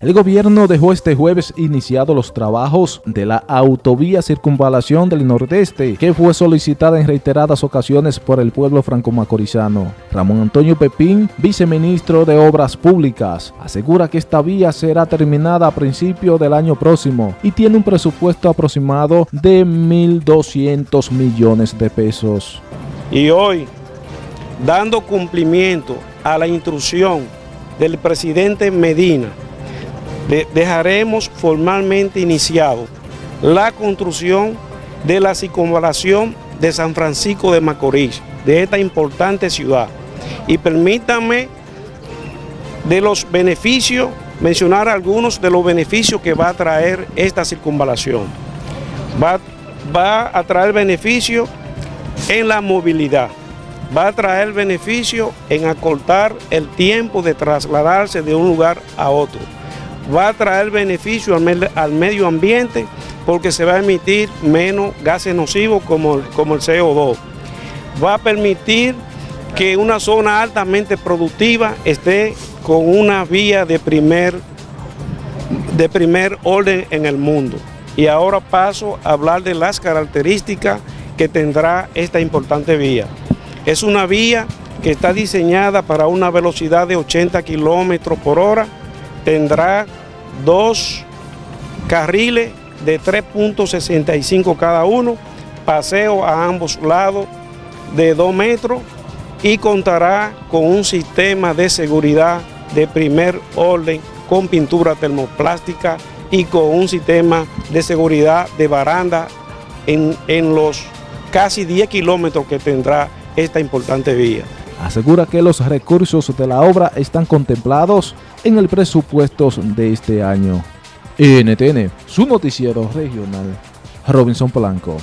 El gobierno dejó este jueves iniciados los trabajos de la autovía circunvalación del Nordeste, que fue solicitada en reiteradas ocasiones por el pueblo franco-macorizano. Ramón Antonio Pepín, viceministro de Obras Públicas, asegura que esta vía será terminada a principios del año próximo y tiene un presupuesto aproximado de 1.200 millones de pesos. Y hoy, dando cumplimiento a la instrucción del presidente Medina, dejaremos formalmente iniciado la construcción de la circunvalación de San Francisco de Macorís, de esta importante ciudad. Y permítanme de los beneficios, mencionar algunos de los beneficios que va a traer esta circunvalación. Va, va a traer beneficios en la movilidad, va a traer beneficio en acortar el tiempo de trasladarse de un lugar a otro va a traer beneficio al, medio ambiente porque se va a emitir menos gases nocivos como, como el CO2. Va a permitir que una zona altamente productiva esté con una vía de primer, de primer orden en el mundo. Y ahora paso a hablar de las características que tendrá esta importante vía. Es una vía que está diseñada para una velocidad de 80 kilómetros por hora, tendrá dos carriles de 3.65 cada uno, paseo a ambos lados de 2 metros y contará con un sistema de seguridad de primer orden con pintura termoplástica y con un sistema de seguridad de baranda en, en los casi 10 kilómetros que tendrá esta importante vía asegura que los recursos de la obra están contemplados en el presupuesto de este año. NTN, su noticiero regional, Robinson Polanco.